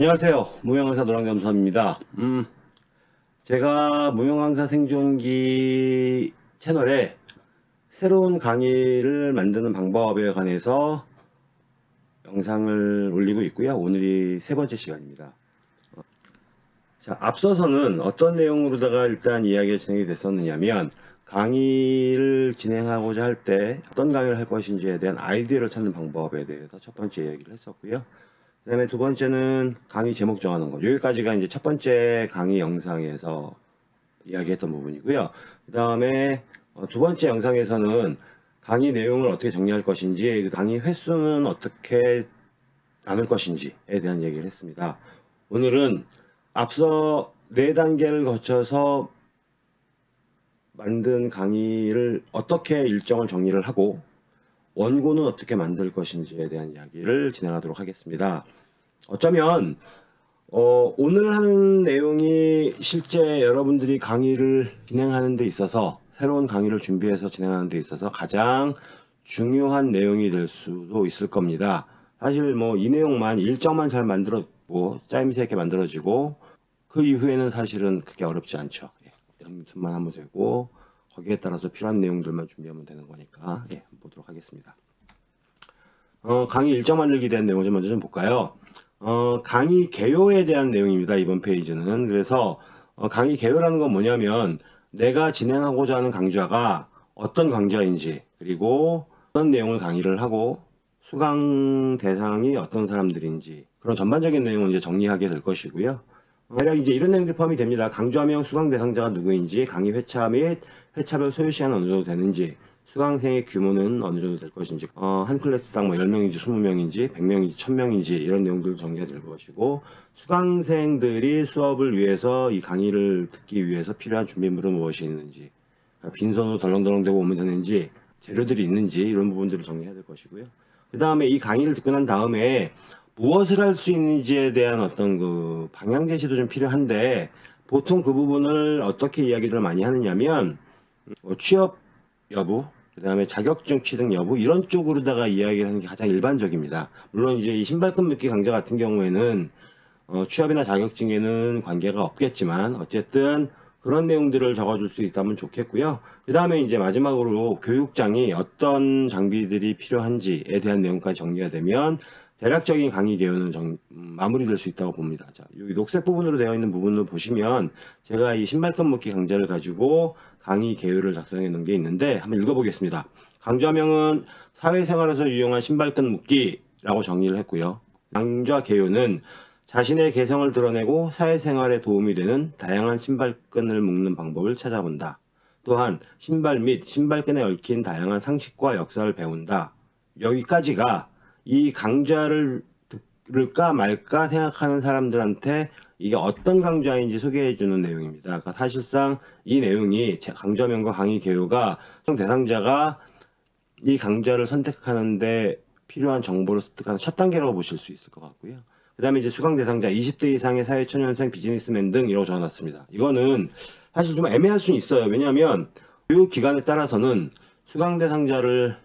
안녕하세요. 무용강사 노랑겸사입니다. 음, 제가 무용강사 생존기 채널에 새로운 강의를 만드는 방법에 관해서 영상을 올리고 있고요. 오늘이 세 번째 시간입니다. 자, 앞서서는 어떤 내용으로다가 일단 이야기가 진행이 됐었느냐면 강의를 진행하고자 할 때 어떤 강의를 할 것인지에 대한 아이디어를 찾는 방법에 대해서 첫 번째 이야기를 했었고요. 그 다음에 두 번째는 강의 제목 정하는 것. 여기까지가 이제 첫 번째 강의 영상에서 이야기했던 부분이고요. 그 다음에 어, 두 번째 영상에서는 강의 내용을 어떻게 정리할 것인지, 그 강의 횟수는 어떻게 나눌 것인지에 대한 얘기를 했습니다. 오늘은 앞서 네 단계를 거쳐서 만든 강의를 어떻게 일정을 정리를 하고 원고는 어떻게 만들 것인지에 대한 이야기를 진행하도록 하겠습니다. 어쩌면 어, 오늘 하는 내용이 실제 여러분들이 강의를 진행하는 데 있어서 새로운 강의를 준비해서 진행하는 데 있어서 가장 중요한 내용이 될 수도 있을 겁니다. 사실 뭐 이 내용만 일정만 잘 만들어지고 짜임새 있게 만들어지고 그 이후에는 사실은 그게 어렵지 않죠. 예, 연습만 하면 되고 거기에 따라서 필요한 내용들만 준비하면 되는 거니까 예, 보도록 하겠습니다. 어, 강의 일정 만들기 대한 내용 좀 먼저 좀 볼까요? 어, 강의 개요에 대한 내용입니다. 이번 페이지는. 그래서 어, 강의 개요라는 건 뭐냐면 내가 진행하고자 하는 강좌가 어떤 강좌인지 그리고 어떤 내용을 강의를 하고 수강 대상이 어떤 사람들인지 그런 전반적인 내용을 이제 정리하게 될 것이고요. 어, 대략 이제 이런 내용들이 포함이 됩니다. 강좌명 수강 대상자가 누구인지, 강의 회차 및 회차별 소요 시간은 어느 정도 되는지, 수강생의 규모는 어느 정도 될 것인지, 어, 한 클래스당 뭐 10명인지 20명인지 100명인지 1000명인지 이런 내용들 정리가 될 것이고, 수강생들이 수업을 위해서 이 강의를 듣기 위해서 필요한 준비물은 무엇이 있는지, 빈손으로 덜렁덜렁대고 오면 되는지, 재료들이 있는지 이런 부분들을 정리해야 될 것이고요. 그 다음에 이 강의를 듣고 난 다음에 무엇을 할 수 있는지에 대한 어떤 그 방향 제시도 좀 필요한데 보통 그 부분을 어떻게 이야기를 많이 하느냐면 어, 취업 여부, 그 다음에 자격증 취득 여부 이런 쪽으로다가 이야기를 하는 게 가장 일반적입니다. 물론 이제 이 신발끈 묶기 강좌 같은 경우에는 어, 취업이나 자격증에는 관계가 없겠지만 어쨌든 그런 내용들을 적어줄 수 있다면 좋겠고요. 그 다음에 이제 마지막으로 교육장이 어떤 장비들이 필요한지에 대한 내용까지 정리가 되면 대략적인 강의 개요는 정, 음, 마무리될 수 있다고 봅니다. 자, 여기 녹색 부분으로 되어 있는 부분을 보시면 제가 이 신발끈 묶기 강좌를 가지고 강의 개요를 작성해 놓은 게 있는데 한번 읽어보겠습니다. 강좌명은 사회생활에서 유용한 신발끈 묶기라고 정리를 했고요. 강좌 개요는 자신의 개성을 드러내고 사회생활에 도움이 되는 다양한 신발끈을 묶는 방법을 찾아본다. 또한 신발 및 신발끈에 얽힌 다양한 상식과 역사를 배운다. 여기까지가 이 강좌를 들을까 말까 생각하는 사람들한테 이게 어떤 강좌인지 소개해 주는 내용입니다. 그러니까 사실상 이 내용이 강좌명과 강의 개요가 대상자가 이 강좌를 선택하는데 필요한 정보를 습득하는 첫 단계라고 보실 수 있을 것 같고요. 그 다음에 이제 수강 대상자 20대 이상의 사회초년생 비즈니스맨 등 이라고 적어놨습니다. 이거는 사실 좀 애매할 수는 있어요. 왜냐하면 교육 기관에 따라서는 수강 대상자를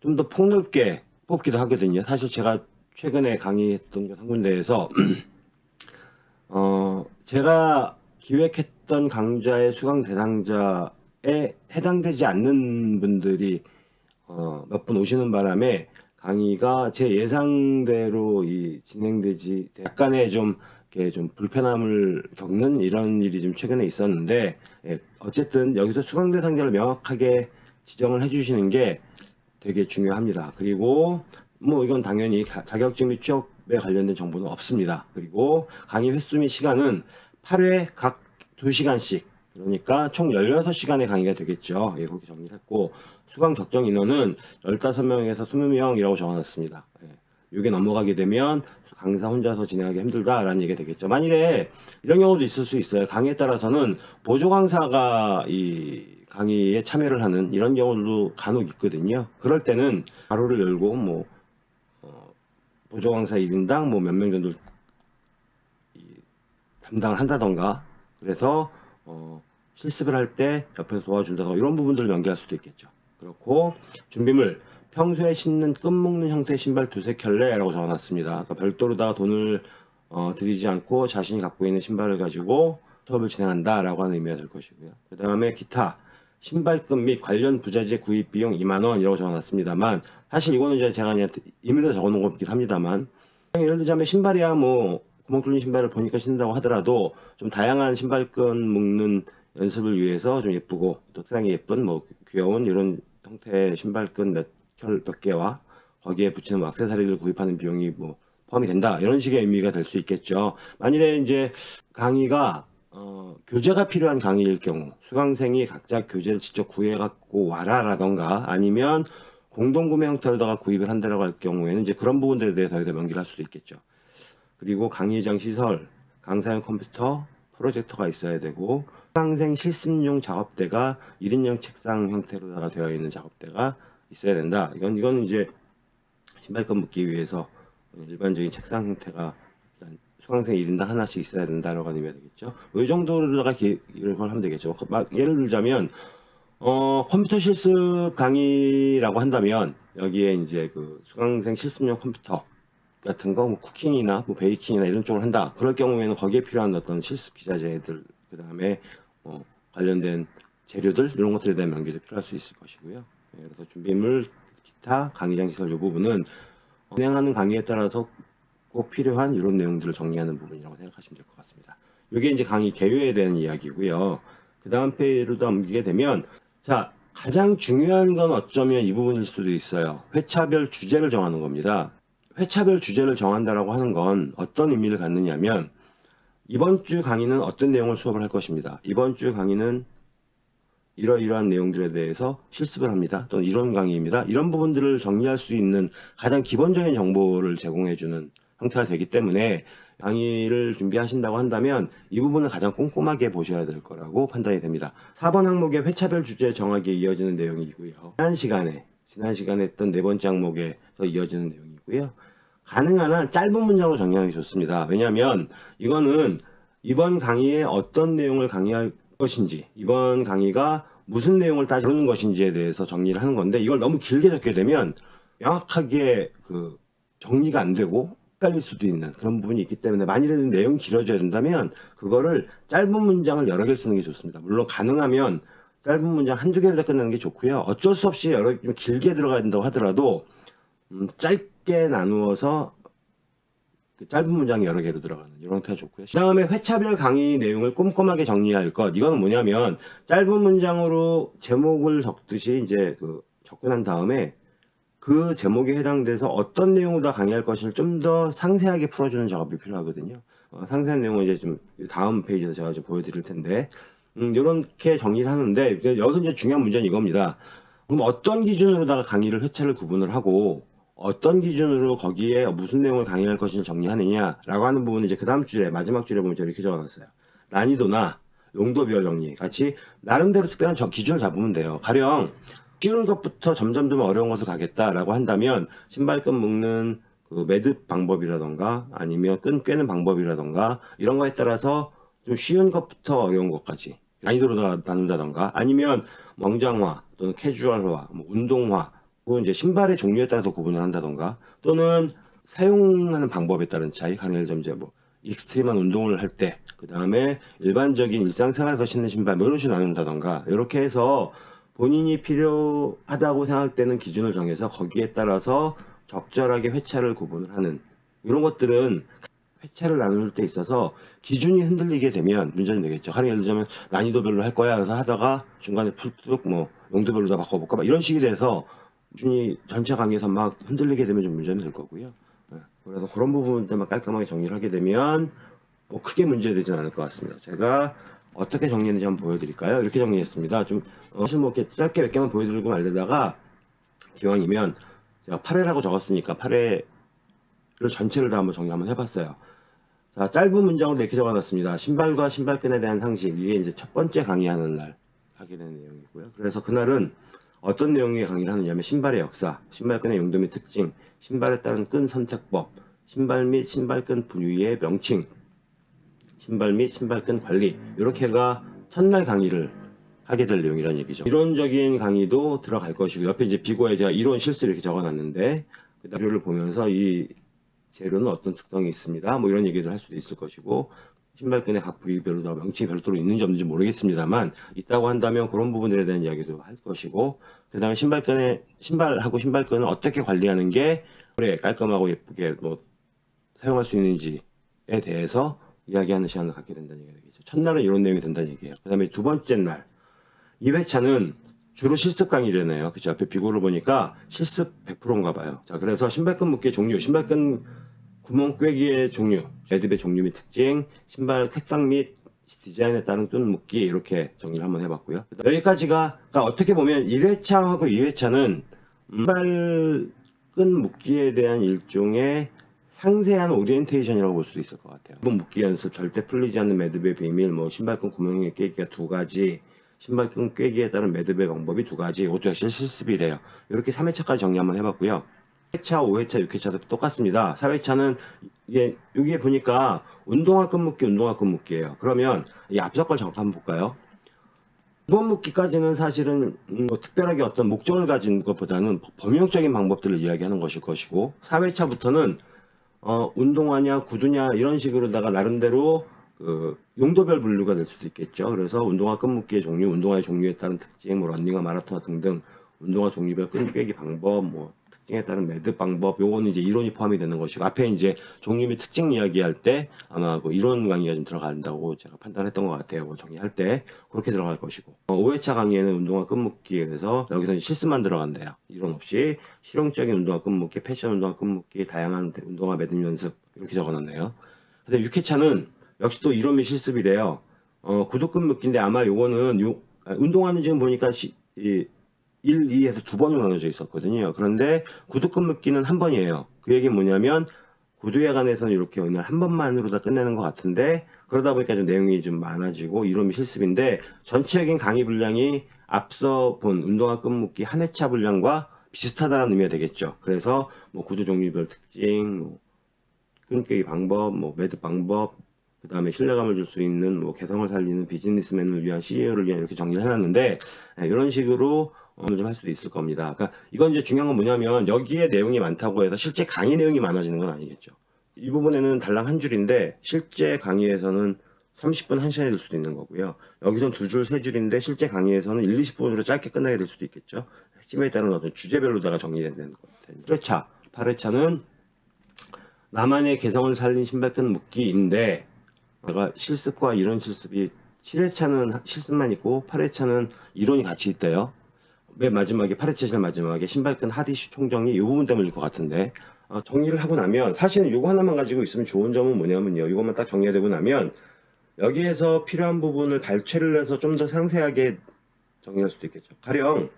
좀 더 폭넓게 뽑기도 하거든요. 사실 제가 최근에 강의했던 한 군데에서 어 제가 기획했던 강좌의 수강 대상자에 해당되지 않는 분들이 어 몇 분 오시는 바람에 강의가 제 예상대로 이 진행되지 약간의 좀 좀 불편함을 겪는 이런 일이 좀 최근에 있었는데 예, 어쨌든 여기서 수강 대상자를 명확하게 지정을 해주시는 게 되게 중요합니다. 그리고 뭐 이건 당연히 자격증 및 취업에 관련된 정보는 없습니다. 그리고 강의 횟수 및 시간은 8회 각 2시간씩 그러니까 총 16시간의 강의가 되겠죠. 예, 그렇게 정리를 했고 수강 적정 인원은 15명에서 20명이라고 적어놨습니다. 예, 이게 넘어가게 되면 강사 혼자서 진행하기 힘들다라는 얘기가 되겠죠. 만일에 이런 경우도 있을 수 있어요. 강의에 따라서는 보조 강사가 이 강의에 참여를 하는 이런 경우도 간혹 있거든요. 그럴 때는 가로를 열고 뭐 어, 보조 강사 1인당 뭐 몇 명 정도 담당을 한다던가 그래서 어, 실습을 할 때 옆에서 도와준다던가 이런 부분들을 연계할 수도 있겠죠. 그렇고 준비물 평소에 신는 끈 묶는 형태의 신발 두세 켤레라고 적어놨습니다. 그러니까 별도로다가 돈을 어, 드리지 않고 자신이 갖고 있는 신발을 가지고 수업을 진행한다라고 하는 의미가 될 것이고요. 그 다음에 기타 신발끈 및 관련 부자재 구입 비용 2만원 이라고 적어놨습니다만 사실 이거는 이제 제가 그냥 임의로 적어놓은 거긴 합니다만 예를 들자면 신발이야 뭐 구멍 뚫린 신발을 보니까 신는다고 하더라도 좀 다양한 신발끈 묶는 연습을 위해서 좀 예쁘고 또 색상이 예쁜 뭐 귀여운 이런 형태의 신발끈 몇 켤몇 개와 거기에 붙이는 뭐 액세서리를 구입하는 비용이 뭐 포함이 된다 이런 식의 의미가 될 수 있겠죠. 만일에 이제 강의가 어, 교재가 필요한 강의일 경우 수강생이 각자 교재를 직접 구해 갖고 와라 라던가 아니면 공동구매 형태로다가 구입을 한다라고 할 경우에는 이제 그런 부분들에 대해서 여기다 명기를 할 수도 있겠죠. 그리고 강의장 시설, 강사용 컴퓨터, 프로젝터가 있어야 되고 수강생 실습용 작업대가 1인용 책상 형태로다가 되어 있는 작업대가 있어야 된다. 이건 이건 이제 신발끈 묶기 위해서 일반적인 책상 형태가 수강생 1인당 하나씩 있어야 된다라고 의미가 되겠죠. 이 정도로다가 기를 하면 되겠죠. 막 예를 들자면 어, 컴퓨터 실습 강의라고 한다면 여기에 이제 그 수강생 실습용 컴퓨터 같은 거, 뭐 쿠킹이나 뭐 베이킹이나 이런 쪽을 한다. 그럴 경우에는 거기에 필요한 어떤 실습 기자재들, 그 다음에 어, 관련된 재료들 이런 것들에 대한 명기도 필요할 수 있을 것이고요. 예, 그래서 준비물, 기타, 강의장 시설 이 부분은 진행하는 강의에 따라서 꼭 필요한 이런 내용들을 정리하는 부분이라고 생각하시면 될 것 같습니다. 이게 이제 강의 개요에 대한 이야기고요. 그 다음 페이지로 넘기게 되면 자 가장 중요한 건 어쩌면 이 부분일 수도 있어요. 회차별 주제를 정하는 겁니다. 회차별 주제를 정한다라고 하는 건 어떤 의미를 갖느냐면 이번 주 강의는 어떤 내용을 수업을 할 것입니다. 이번 주 강의는 이러이러한 내용들에 대해서 실습을 합니다. 또는 이런 강의입니다. 이런 부분들을 정리할 수 있는 가장 기본적인 정보를 제공해주는 형태가 되기 때문에 강의를 준비하신다고 한다면 이 부분을 가장 꼼꼼하게 보셔야 될 거라고 판단이 됩니다. 4번 항목의 회차별 주제 정하기에 이어지는 내용이고요. 지난 시간에 지난 시간에 했던 네 번째 항목에서 이어지는 내용이고요. 가능한 한 짧은 문장으로 정리하는 게 좋습니다. 왜냐하면 이거는 이번 강의에 어떤 내용을 강의할 것인지 이번 강의가 무슨 내용을 따지는 것인지에 대해서 정리를 하는 건데 이걸 너무 길게 적게 되면 명확하게 그 정리가 안 되고 헷갈릴 수도 있는 그런 부분이 있기 때문에 만일에 내용이 길어져야 된다면 그거를 짧은 문장을 여러 개 쓰는 게 좋습니다. 물론 가능하면 짧은 문장 한두 개로 끝내는 게 좋고요. 어쩔 수 없이 여러 좀 길게 들어가야 된다고 하더라도 음, 짧게 나누어서 그 짧은 문장이 여러 개로 들어가는 이런 형태가 좋고요. 그 다음에 회차별 강의 내용을 꼼꼼하게 정리할 것. 이거는 뭐냐면 짧은 문장으로 제목을 적듯이 이제 그 접근한 다음에 그 제목에 해당돼서 어떤 내용으로 다 강의할 것을 좀 더 상세하게 풀어주는 작업이 필요하거든요. 어, 상세한 내용은 이제 좀 다음 페이지에서 제가 좀 보여드릴 텐데 음, 이렇게 정리를 하는데 여기서 이제 중요한 문제는 이겁니다. 그럼 어떤 기준으로다가 강의를 회차를 구분을 하고 어떤 기준으로 거기에 무슨 내용을 강의할 것인지 정리하느냐라고 하는 부분은 이제 그 다음 줄에 마지막 줄에 보면 이렇게 적어놨어요. 난이도나 용도별 정리 같이 나름대로 특별한 저 기준을 잡으면 돼요. 가령 쉬운 것부터 점점 좀 어려운 것을 가겠다라고 한다면 신발끈 묶는 그 매듭 방법이라던가 아니면 끈 꿰는 방법이라던가 이런 거에 따라서 좀 쉬운 것부터 어려운 것까지 난이도로 나눈다던가 아니면 멍장화 또는 캐주얼화, 뭐 운동화 그리고 이제 신발의 종류에 따라서 구분을 한다던가 또는 사용하는 방법에 따른 차이 들면 이제 뭐 extreme한 운동을 할 때 그 다음에 일반적인 일상생활에서 신는 신발 뭐 이런 식으로 나눈다던가 이렇게 해서 본인이 필요하다고 생각되는 기준을 정해서 거기에 따라서 적절하게 회차를 구분을 하는 이런 것들은 회차를 나눌 때 있어서 기준이 흔들리게 되면 문제는 되겠죠. 하나 예를 들자면 난이도별로 할 거야. 그래서 하다가 중간에 푹뭐 용도별로 다 바꿔볼까? 막 이런 식이 돼서 기준이 전체 강의에서 막 흔들리게 되면 좀 문제는 될 거고요. 네. 그래서 그런 부분들만 깔끔하게 정리를 하게 되면 뭐 크게 문제되진 않을 것 같습니다. 제가 어떻게 정리했는지 한번 보여드릴까요? 이렇게 정리했습니다. 좀 어, 사실 뭐 이렇게 짧게 몇 개만 보여드리고 말려다가 기왕이면 제가 8회라고 적었으니까 8회를 전체를 다 한번 정리 한번 해봤어요. 자, 짧은 문장으로 이렇게 적어놨습니다. 신발과 신발끈에 대한 상식. 이게 이제 첫 번째 강의하는 날 하게 되는 내용이고요. 그래서 그날은 어떤 내용의 강의를 하느냐면 신발의 역사, 신발끈의 용도 및 특징, 신발에 따른 끈 선택법, 신발 및 신발끈 부위의 명칭, 신발 및 신발끈 관리 이렇게가 첫날 강의를 하게 될 내용이라는 얘기죠. 이론적인 강의도 들어갈 것이고 옆에 이제 비고에 제가 이론 실수 이렇게 적어놨는데 그 자료를 보면서 이 재료는 어떤 특성이 있습니다. 뭐 이런 얘기를 할 수도 있을 것이고 신발끈의 각 부위별로 다 명칭이 별도로 있는지 없는지 모르겠습니다만 있다고 한다면 그런 부분들에 대한 이야기도 할 것이고 그 다음에 신발끈의 신발하고 신발끈을 어떻게 관리하는 게 오래 깔끔하고 예쁘게 뭐 사용할 수 있는지에 대해서 이야기하는 시간을 갖게 된다는 얘기죠. 첫날은 이런 내용이 된다는 얘기예요. 그 다음에 두 번째 날 2회차는 주로 실습 강의래네요. 그쵸? 앞에 비고를 보니까 실습 100%인가 봐요. 자, 그래서 신발끈 묶기의 종류, 신발끈 구멍 꿰기의 종류, 매듭의 종류 및 특징, 신발 색상 및 디자인에 따른 끈 묶기 이렇게 정리를 한번 해봤고요. 여기까지가 그러니까 어떻게 보면 1회차하고 2회차는 신발 끈 묶기에 대한 일종의 상세한 오리엔테이션이라고 볼 수도 있을 것 같아요. 구멍 묶기 연습, 절대 풀리지 않는 매듭의 비밀, 뭐 신발끈 구멍의 꿰기가 두 가지, 신발끈 꿰기에 따른 매듭의 방법이 두 가지, 이것도 역시 실습이래요. 이렇게 3회차까지 정리 한번 해봤고요. 4회차, 5회차, 6회차도 똑같습니다. 4회차는 이게 여기에 보니까 운동화 끈묶기, 운동화 끈묶기예요. 그러면 이 앞서 걸 잠깐 볼까요? 이번 묶기까지는 사실은 음, 뭐 특별하게 어떤 목적을 가진 것보다는 범용적인 방법들을 이야기하는 것일 것이고 4회차부터는 어, 운동화냐 구두냐 이런 식으로다가 나름대로 그 용도별 분류가 될 수도 있겠죠. 그래서 운동화 끈묶기의 종류, 운동화의 종류에 따른 특징, 뭐 런닝화, 마라톤 등등 운동화 종류별 끈 꿰기 방법, 뭐 특징에 따른 매듭 방법, 요거는 이제 이론이 포함이 되는 것이고 앞에 이제 종류 및 특징 이야기할 때 아마 그 이론 강의가 좀 들어간다고 제가 판단했던 것 같아요. 뭐 정리할 때 그렇게 들어갈 것이고 어, 5회차 강의에는 운동화 끈묶기에서 여기서 이제 실습만 들어간대요. 이론 없이 실용적인 운동화 끈묶기, 패션 운동화 끈묶기, 다양한 운동화 매듭 연습 이렇게 적어놨네요. 근데 6회차는 역시 또 이론 및 실습이래요. 어, 구두 끈묶기인데 아마 요거는 요 아, 운동화는 지금 보니까 시, 이, 1, 2에서 두 번으로 나눠져 있었거든요. 그런데 구두 끈 묶기는 한 번이에요. 그 얘기는 뭐냐면 구두에 관해서는 이렇게 오늘 한 번만으로 다 끝내는 것 같은데 그러다 보니까 좀 내용이 좀 많아지고 이론이 실습인데 전체적인 강의 분량이 앞서 본 운동화 끈묶기 한 회차 분량과 비슷하다는 의미가 되겠죠. 그래서 뭐 구두 종류별 특징, 뭐 끈깨기 방법, 뭐 매듭 방법, 그 다음에 신뢰감을 줄 수 있는 뭐 개성을 살리는 비즈니스맨을 위한 CEO를 위한 이렇게 정리를 해놨는데 네, 이런 식으로 좀 할 수도 있을 겁니다. 그러니까 이건 이제 중요한 건 뭐냐면 여기에 내용이 많다고 해서 실제 강의 내용이 많아지는 건 아니겠죠. 이 부분에는 달랑 한 줄인데 실제 강의에서는 30분 1시간이 될 수도 있는 거고요. 여기선 두 줄, 세 줄인데 실제 강의에서는 1, 20분으로 짧게 끝나게 될 수도 있겠죠. 핵심에 따른 어떤 주제별로다가 정리되는 것 같아요. 8회차, 8회차는 나만의 개성을 살린 신발끈 묶기인데 내가 실습과 이론 실습이 7회차는 실습만 있고 8회차는 이론이 같이 있대요. 맨 마지막에 8회차 제일 마지막에 신발끈 하디슈 총정리 이 부분 때문일 것 같은데 어, 정리를 하고 나면 사실은 이거 하나만 가지고 있으면 좋은 점은 뭐냐면요. 이것만 딱 정리되고 나면 여기에서 필요한 부분을 발췌를 해서 좀 더 상세하게 정리할 수도 있겠죠. 가령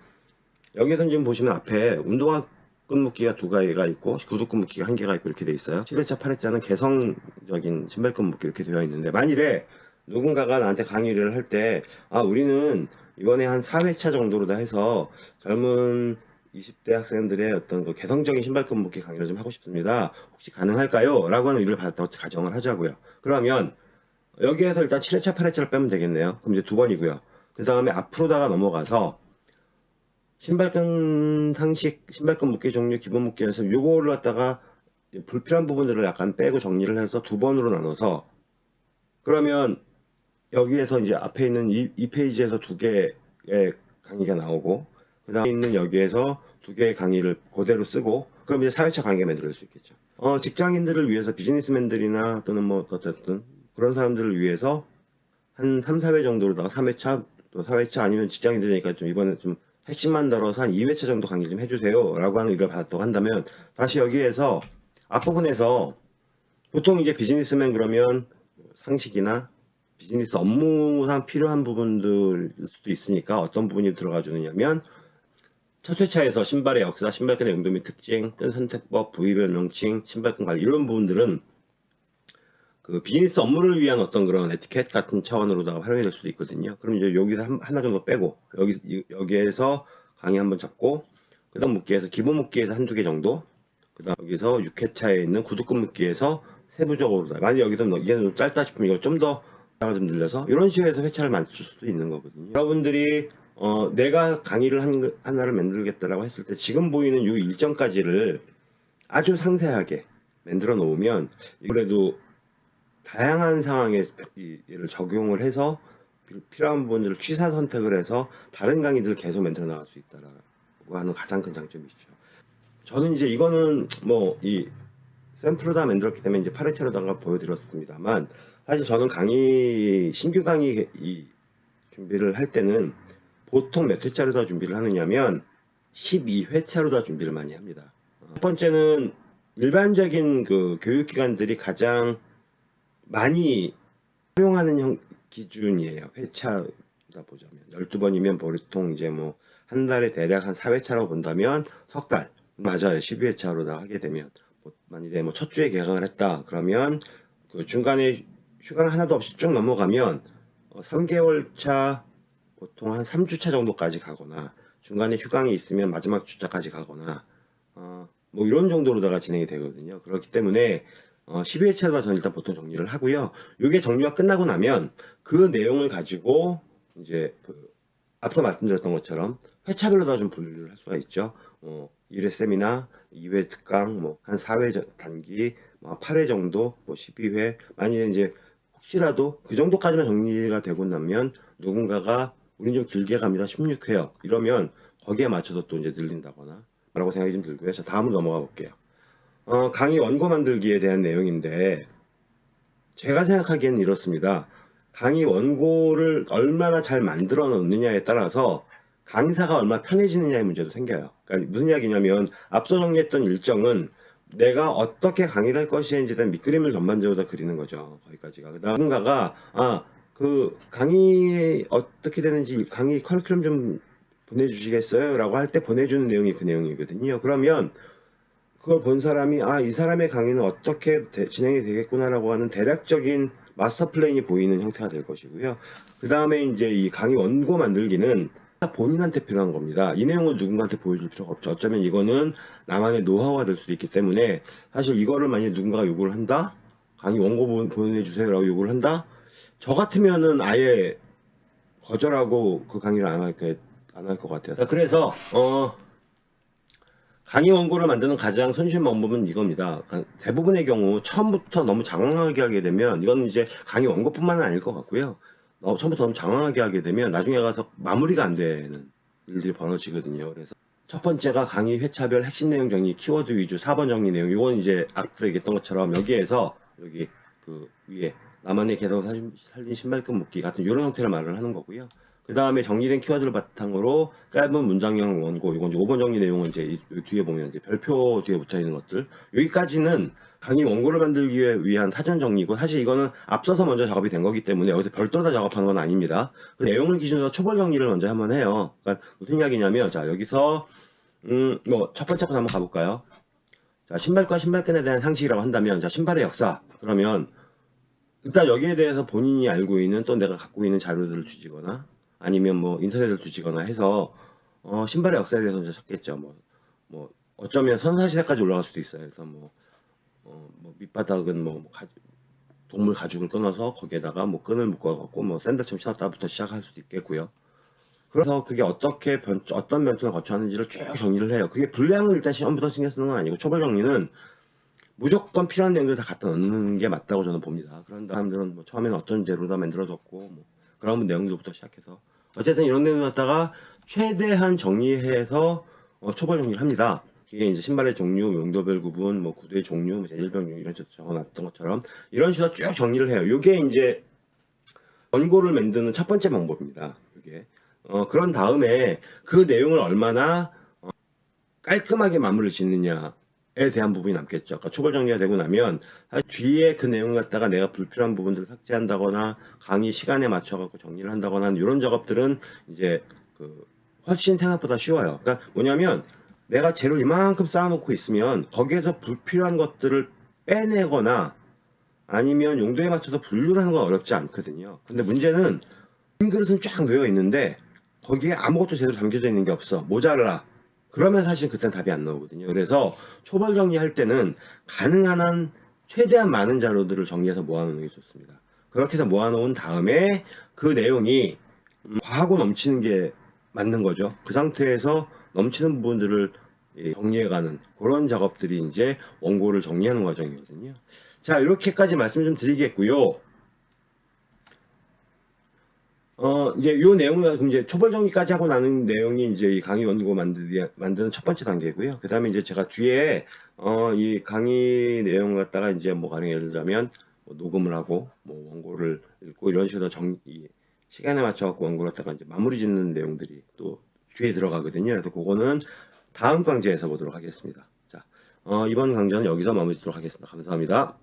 여기에서 지금 보시면 앞에 운동화 끈묶기가 두 가지가 있고 구두 끈묶기가 한 개가 있고 이렇게 돼 있어요. 7회차, 8회차는 개성적인 신발 끈묶기 이렇게 되어 있는데 만일에 누군가가 나한테 강의를 할 때 아 우리는 이번에 한 4회차 정도로 다 해서 젊은 20대 학생들의 어떤 그 개성적인 신발 끈 묶기 강의를 좀 하고 싶습니다. 혹시 가능할까요? 라고 하는 의뢰를 받았다고 가정을 하자고요. 그러면 여기에서 일단 7회차, 8회차를 빼면 되겠네요. 그럼 이제 두 번이고요. 그 다음에 앞으로다가 넘어가서 신발끈 상식, 신발끈 묶기 종류, 기본 묶기 연습 요거를 갖다가 불필요한 부분들을 약간 빼고 정리를 해서 두 번으로 나눠서 그러면 여기에서 이제 앞에 있는 이, 이 페이지에서 두 개의 강의가 나오고 그 다음에 있는 여기에서 두 개의 강의를 그대로 쓰고 그럼 이제 4회차 강의가 만들어질 수 있겠죠. 어, 직장인들을 위해서 비즈니스맨들이나 또는 뭐 어쨌든 그런 사람들을 위해서 한 3, 4회 정도로다가 3회차 또 4회차 아니면 직장인들이니까 좀 이번에 좀 핵심만 다뤄서 한 2회차 정도 강의 좀 해주세요 라고 하는 의뢰를 받았다고 한다면 다시 여기에서 앞부분에서 보통 이제 비즈니스맨 그러면 상식이나 비즈니스 업무상 필요한 부분들일 수도 있으니까 어떤 부분이 들어가 주느냐면 첫 회차에서 신발의 역사, 신발끈의 용도 및 특징, 끈 선택법, 부위별 명칭, 신발끈 관리 이런 부분들은 그 비즈니스 업무를 위한 어떤 그런 에티켓 같은 차원으로다가 활용이 될 수도 있거든요. 그럼 이제 여기서 한- 하나 정도 빼고 여기 여기에서 강의 한번 잡고 그다음 묶기에서 기본 묶기에서 한두 개 정도 그다음 여기서 6회차에 있는 구두끈 묶기에서 세부적으로 만약 여기서 뭐 이게 좀 짧다 싶으면 이거 좀더 좀 늘려서 이런 식으로 해서 회차를 맞출 수도 있는 거거든요. 여러분들이 어, 내가 강의를 한, 하나를 만들겠다라고 했을 때 지금 보이는 이 일정까지를 아주 상세하게 만들어 놓으면 그래도 다양한 상황에 이- 이를 적용을 해서 필- 필요한 부분들을 취사 선택을 해서 다른 강의들을 계속 만들어 나갈 수 있다라고 하는 가장 큰 장점이죠. 저는 이제 이거는 뭐 이 샘플을 다 만들었기 때문에 이제 파레체로다가 보여드렸습니다만 사실 저는 강의 신규 강의 이 준비를 할 때는 보통 몇 회차로 다 준비를 하느냐면 12회차로 다 준비를 많이 합니다. 어, 첫 번째는 일반적인 그 교육기관들이 가장 많이 사용하는 형, 기준이에요. 회차다 보자면. 12번이면 보통 이제 뭐 한 달에 대략 한 4회차라고 본다면 석 달. 맞아요. 12회차로 다 하게 되면. 뭐 만일에 뭐 첫 주에 개강을 했다. 그러면 그 중간에 휴강 하나도 없이 쭉 넘어가면 어, 3개월 차 보통 한 3주차 정도까지 가거나 중간에 휴강이 있으면 마지막 주차까지 가거나 어, 뭐 이런 정도로다가 진행이 되거든요. 그렇기 때문에 어, 12회차가 저는 일단 보통 정리를 하고요. 이게 정리가 끝나고 나면 그 내용을 가지고 이제 그 앞서 말씀드렸던 것처럼 회차별로 다 좀 분류를 할 수가 있죠. 어, 1회 세미나, 2회 특강, 뭐 한 4회 저- 단기, 뭐 8회 정도, 뭐 12회 만약에 이제 혹시라도 그 정도까지만 정리가 되고 나면 누군가가 우린 좀 길게 갑니다. 16회요. 이러면 거기에 맞춰서 또 이제 늘린다거나 라고 생각이 좀 들고요. 자, 다음으로 넘어가 볼게요. 어, 강의 원고 만들기에 대한 내용인데 제가 생각하기에는 이렇습니다. 강의 원고를 얼마나 잘 만들어 놓느냐에 따라서 강사가 얼마나 편해지느냐의 문제도 생겨요. 그러니까 무슨 이야기냐면 앞서 정리했던 일정은 내가 어떻게 강의를 할 것인지에 대한 밑그림을 전반적으로 다 그리는 거죠. 거기까지가. 그다음 누군가가 아, 그 강의 어떻게 되는지 강의 커리큘럼 좀 보내주시겠어요? 라고 할 때 보내주는 내용이 그 내용이거든요. 그러면 그걸 본 사람이 아, 이 사람의 강의는 어떻게 대- 진행이 되겠구나라고 하는 대략적인 마스터 플랜이 보이는 형태가 될 것이고요. 그 다음에 이제 이 강의 원고 만들기는 본인한테 필요한 겁니다. 이 내용을 누군가한테 보여줄 필요가 없죠. 어쩌면 이거는 나만의 노하우가 될 수도 있기 때문에 사실 이거를 만약에 누군가가 요구를 한다? 강의 원고 보- 보내주세요 라고 요구를 한다? 저 같으면은 아예 거절하고 그 강의를 안할안할 것 같아요. 그래서 어 강의 원고를 만드는 가장 손쉬운 방법은 이겁니다. 아, 대부분의 경우 처음부터 너무 장황하게 하게 되면 이건 이제 강의 원고뿐만은 아닐 것 같고요. 어, 처음부터 너무 장황하게 하게 되면 나중에 가서 마무리가 안 되는 일들이 벌어지거든요. 그래서 첫 번째가 강의 회차별 핵심 내용 정리, 키워드 위주, 4번 정리 내용. 이건 이제 앞서 얘기했던 것처럼 여기에서 여기 그 위에 나만의 개성 살린, 신발끈 묶기 같은 이런 형태를 말을 하는 거고요. 그 다음에 정리된 키워드를 바탕으로 짧은 문장형 원고, 이건 이제 5번 정리 내용은 이제 뒤에 보면 이제 별표 뒤에 붙어 있는 것들. 여기까지는 강의 원고를 만들기 위한 사전 정리고 사실 이거는 앞서서 먼저 작업이 된 거기 때문에 여기서 별도로 다 작업하는 건 아닙니다. 그 내용을 기준으로 초벌 정리를 먼저 한번 해요. 그러니까 무슨 이야기냐면 자 여기서 음 뭐 첫 번째 거 한번 가볼까요? 자 신발과 신발끈에 대한 상식이라고 한다면 자 신발의 역사 그러면 일단 여기에 대해서 본인이 알고 있는 또 내가 갖고 있는 자료들을 주지거나 아니면 뭐 인터넷을 주지거나 해서 어, 신발의 역사에 대해서 이제 찾겠죠. 뭐, 뭐 어쩌면 선사시대까지 올라갈 수도 있어요. 그래서 뭐, 어, 뭐 밑바닥은 뭐 가- 동물 가죽을 끊어서 거기에다가 뭐 끈을 묶어갖고 뭐 샌들처럼 신었다부터 시작할 수도 있겠고요. 그래서 그게 어떻게 변, 어떤 변천을 거쳐하는지를 쭉 정리를 해요. 그게 분량을 일단 시험부터 신경 쓰는 건 아니고 초벌 정리는 무조건 필요한 내용들 다 갖다 넣는 게 맞다고 저는 봅니다. 그런 사람들은 뭐 처음에는 어떤 재료 다 만들어졌고 뭐 그런 내용들부터 시작해서 어쨌든 이런 내용을 갖다가 최대한 정리해서 어, 초벌 정리를 합니다. 이게 이제 신발의 종류, 용도별 구분, 뭐 구두의 종류, 뭐 종류 이런 식으로 적어놨던 것처럼 이런 식으로 쭉 정리를 해요. 이게 이제 원고를 만드는 첫 번째 방법입니다. 이게 어, 그런 다음에 그 내용을 얼마나 어, 깔끔하게 마무리를 짓느냐 에 대한 부분이 남겠죠. 아까 초벌 정리가 되고 나면 뒤에 그 내용을 갖다가 내가 불필요한 부분들을 삭제한다거나 강의 시간에 맞춰갖고 정리를 한다거나 이런 작업들은 이제 그 훨씬 생각보다 쉬워요. 그러니까 뭐냐면 내가 재료 이만큼 쌓아놓고 있으면 거기에서 불필요한 것들을 빼내거나 아니면 용도에 맞춰서 분류를 하는 건 어렵지 않거든요. 근데 문제는 빈 그릇은 쫙 놓여 있는데 거기에 아무것도 제대로 담겨져 있는 게 없어. 모자라. 그러면 사실 그땐 답이 안 나오거든요. 그래서 초벌 정리할 때는 가능한 한 최대한 많은 자료들을 정리해서 모아놓는 게 좋습니다. 그렇게 해서 모아놓은 다음에 그 내용이 음, 과하고 넘치는 게 맞는 거죠. 그 상태에서 넘치는 부분들을 이 정리해가는 그런 작업들이 이제 원고를 정리하는 과정이거든요. 자, 이렇게까지 말씀 좀 드리겠고요. 어, 이제 요 내용은 이제 초벌 정리까지 하고 나는 내용이 이제 이 강의 원고 만들기, 만드는 첫 번째 단계고요. 그 다음에 이제 제가 뒤에, 어, 이 강의 내용을 갖다가 이제 뭐 가령 예를 들자면 뭐 녹음을 하고 뭐 원고를 읽고 이런 식으로 정, 이 시간에 맞춰 갖고 원고를 갖다가 이제 마무리 짓는 내용들이 또 뒤에 들어가거든요. 그래서 그거는 다음 강좌에서 보도록 하겠습니다. 자, 어, 이번 강좌는 여기서 마무리 짓도록 하겠습니다. 감사합니다.